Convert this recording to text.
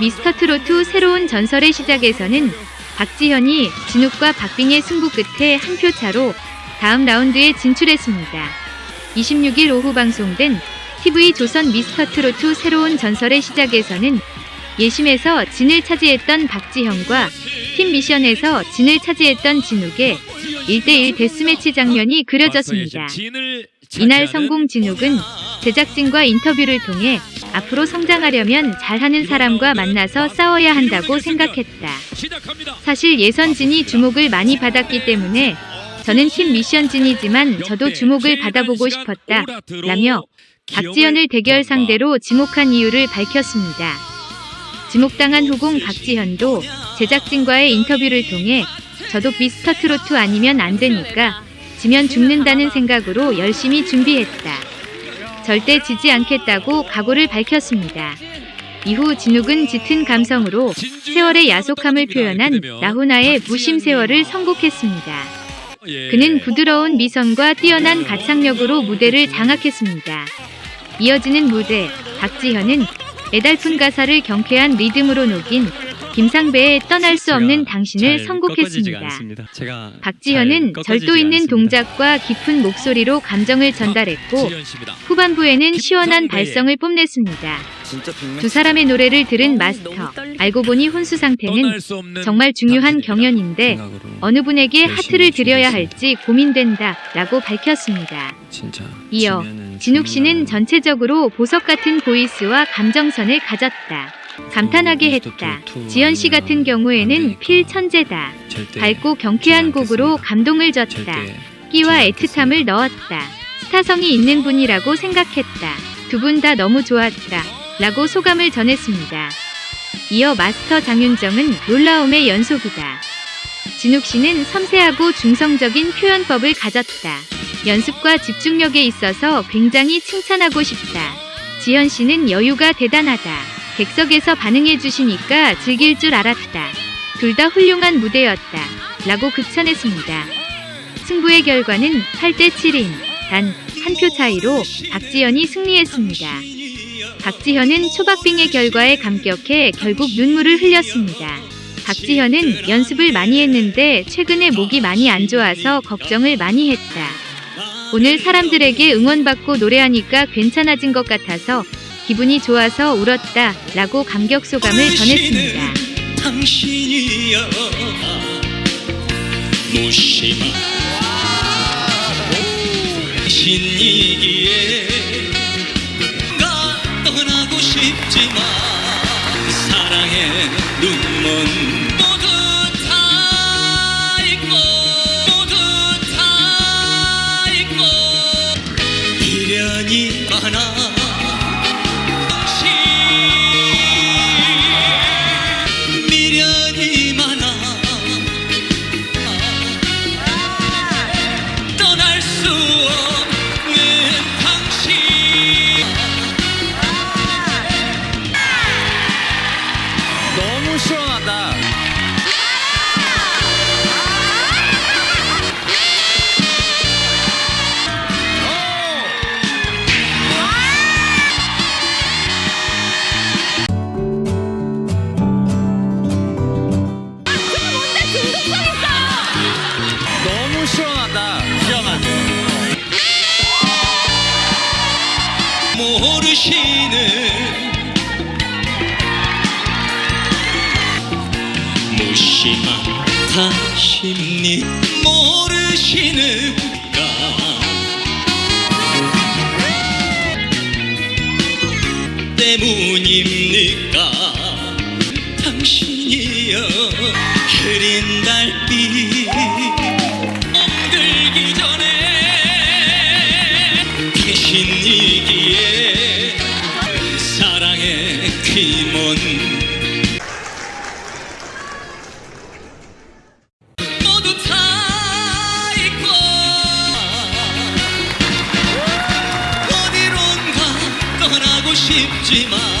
미스터 트로트 새로운 전설의 시작에서는 박지현이 진욱과 박빙의 승부 끝에 한 표 차로 다음 라운드에 진출했습니다. 26일 오후 방송된 TV 조선 미스터 트로트 새로운 전설의 시작에서는 예심에서 진을 차지했던 박지현과 팀 미션에서 진을 차지했던 진욱의 1대1 데스매치 장면이 그려졌습니다. 이날 성공 진욱은 제작진과 인터뷰를 통해 앞으로 성장하려면 잘하는 사람과 만나서 싸워야 한다고 생각했다. 사실 예선진이 주목을 많이 받았기 때문에 저는 팀 미션진이지만 저도 주목을 받아보고 싶었다. 라며 박지현을 대결 상대로 지목한 이유를 밝혔습니다. 지목당한 후공 박지현도 제작진과의 인터뷰를 통해 저도 미스터 트로트 아니면 안 되니까 지면 죽는다는 생각으로 열심히 준비했다. 절대 지지 않겠다고 각오를 밝혔습니다. 이후 진욱은 짙은 감성으로 세월의 야속함을 표현한 나훈아의 무심 세월을 선곡했습니다. 그는 부드러운 미성과 뛰어난 가창력으로 무대를 장악했습니다. 이어지는 무대, 박지현은 애달픈 가사를 경쾌한 리듬으로 녹인 김상배의 떠날 수 없는 당신을 선곡했습니다. 박지현은 절도 있는 동작과 깊은 목소리로 감정을 전달했고 후반부에는 시원한 발성을 뽐냈습니다. 두 사람의 노래를 들은 마스터, 알고 보니 혼수 상태는 정말 중요한 경연인데 어느 분에게 하트를 드려야 할지 고민된다 라고 밝혔습니다. 이어 진욱 씨는 전체적으로 보석 같은 보이스와 감정선을 가졌다. 감탄하게 했다. 지연 씨 같은 경우에는 필 천재다. 밝고 경쾌한 곡으로 감동을 줬다. 끼와 애틋함을 넣었다. 스타성이 있는 분이라고 생각했다. 두 분 다 너무 좋았다. 라고 소감을 전했습니다. 이어 마스터 장윤정은 놀라움의 연속이다. 진욱 씨는 섬세하고 중성적인 표현법을 가졌다. 연습과 집중력에 있어서 굉장히 칭찬하고 싶다. 지현 씨는 여유가 대단하다. 객석에서 반응해 주시니까 즐길 줄 알았다. 둘 다 훌륭한 무대였다. 라고 극찬했습니다. 승부의 결과는 8대 7인 단 한 표 차이로 박지현이 승리했습니다. 박지현은 초박빙의 결과에 감격해 결국 눈물을 흘렸습니다. 박지현은 연습을 많이 했는데 최근에 목이 많이 안 좋아서 걱정을 많이 했다. 오늘 사람들에게 응원받고 노래하니까 괜찮아진 것 같아서 기분이 좋아서 울었다 라고 감격 소감을 전했습니다. 당신이여 무심한 신이기에 맡아십니 모르시는가? 때문입니까? 당신이여 흐린 달빛 들기 전에 당신이기에 사랑의 귀먼 싶지만